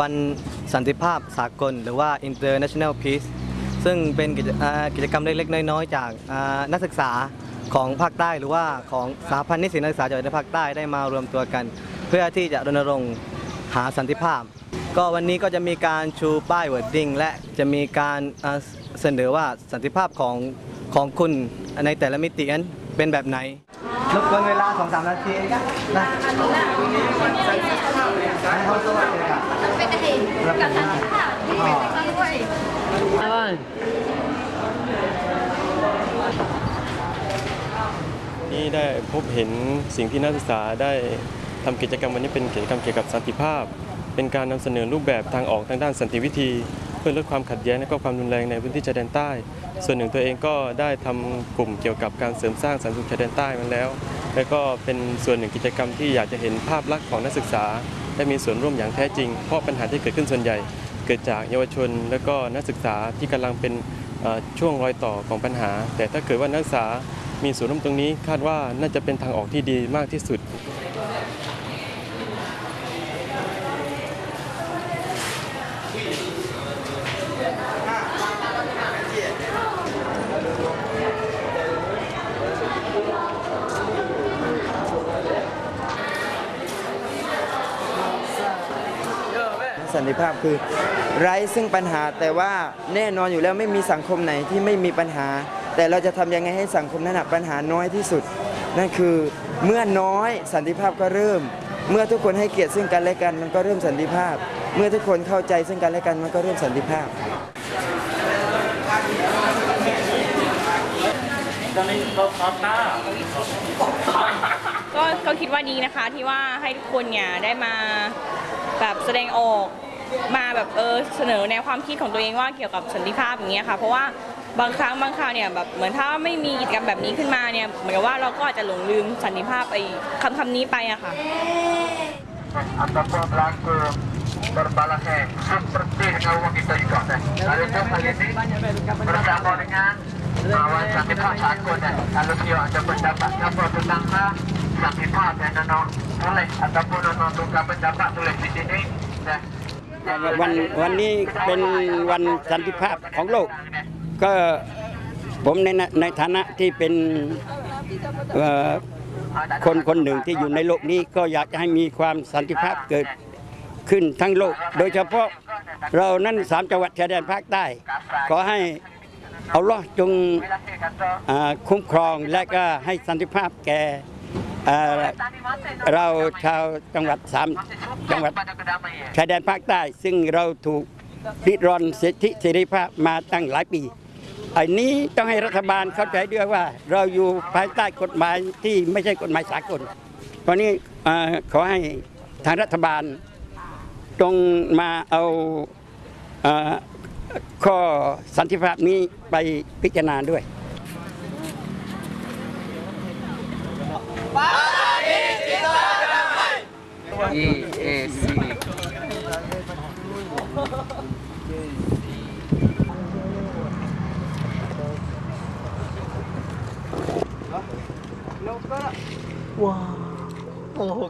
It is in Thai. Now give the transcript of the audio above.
วันสันติภาพสากล หรือว่า International Peace ซึ่งเป็นกิจอ่ากิจกรรมเล็กๆ น้อยๆ จากอ่านักศึกษาของภาคใต้หรือว่าของสาพันธ์นิสิตนักศึกษาจากภาคใต้ได้มารวมตัวกัน เพื่อที่จะรณรงค์หาสันติภาพ ก็วันนี้ก็จะมีการชูป้าย wording และจะมีการอ่าเสนอว่าสันติภาพของของคุณในแต่ละมิตินั้นเป็นแบบไหนรบกวนเวลา2 3นาทีนะให้เขาสวัสดีค่ะเป็นอดีตกับสันติภาพที่เป็นไปด้วยที่ได้พบเห็นสิ่งที่นักศึกษาได้ทำกิจกรรมวันนี้เป็นกิจกรรมเกี่ยวกับสันติภาพ เป็นการนำเสนอรูปแบบทางออกทางด้านสันติวิธี เพื่อลดความขัดแย้งและก็ความรุนแรงในพื้นที่ชายแดนใต้ ส่วนหนึ่งตัวเองก็ได้ทำกลุ่มเกี่ยวกับการเสริมสร้างสันติชายแดนใต้มาแล้ว และก็เป็นส่วนหนึ่งกิจกรรมที่อยากจะเห็นภาพลักษณ์ของนักศึกษา ได้มีส่วนร่วมอย่างแท้จริง เพราะปัญหาที่เกิดขึ้นส่วนใหญ่ เกิดจากเยาวชน และก็นักศึกษาที่กำลังเป็นช่วงรอยต่อของปัญหา แต่ถ้าเกิดว่านักศึกษามีส่วนร่วมตรงนี้ คาดว่าน่าจะเป็นทางออกที่ดีมากที่สุด สันติภาพคือ ไร้ซึ่งปัญหาแต่ว่าแน่นอนอยู่แล้วไม่มีสังคมไหนที่ไม่มีปัญหา แต่เราจะทำยังไงให้สังคมนั้นนะปัญหาน้อยที่สุด นั่นคือเมื่อน้อยสันติภาพก็เริ่ม เมื่อทุกคนให้เกียรติซึ่งกันและกันมันก็เริ่มสันติภาพ เมื่อทุกคนเข้าใจซึ่งกันและกันมันก็เริ่มสันติภาพก็ก็คิดว่าดีนะคะที่ว่าให้ทุกคนเนี่ยได้มา แบบแสดงออกมาแบบเออเสนอแนวความคิดของตัวเองว่าเกี่ยวกับสันติภาพอย่างเงี้ยค่ะเพราะว่าบางครั้งบางคราวเนี่ยแบบเหมือนถ้าไม่มีกิจกรรมแบบนี้ขึ้นมาเนี่ยเหมือนกับว่าเราก็อาจจะหลงลืมสันติภาพไปคำคำนี้ไปอะค่ะ ataupun berlaku berbalasan seperti dengan uang kita juga kan. Kalau itu kali ini bersama dengan Awan Santipat Sakun dan kalau dia ada pendapat apa tentang Santipat dan nono oleh ataupun nono tukar pendapat tulis di sini dan วันวันนี้เป็นวันสันติภาพของโลก ก็ผมในในฐานะที่เป็นคนคนหนึ่งที่อยู่ในโลกนี้ก็อยากจะให้มีความสันติภาพเกิดขึ้นทั้งโลก โดยเฉพาะเรานั้นสามจังหวัดชายแดนภาคใต้ ขอให้เอาล่อจงอคุ้มครองและก็ให้สันติภาพแก่ เราชาวจังหวัดสามจังหวัดชายแดนภาคใต้ ซึ่งเราถูกริดรอนสิทธิเสรีภาพมาตั้งหลายปีอันนี้ต้องให้รัฐบาลเข้าใจด้วยว่า เราอยู่ภายใต้กฎหมายที่ไม่ใช่กฎหมายสากลเพราะนี้ขอให้ทางรัฐบาลจงมาเอาอข้อสันติภาพนี้ไปพิจารณาด้วย ว้าวโอ้โห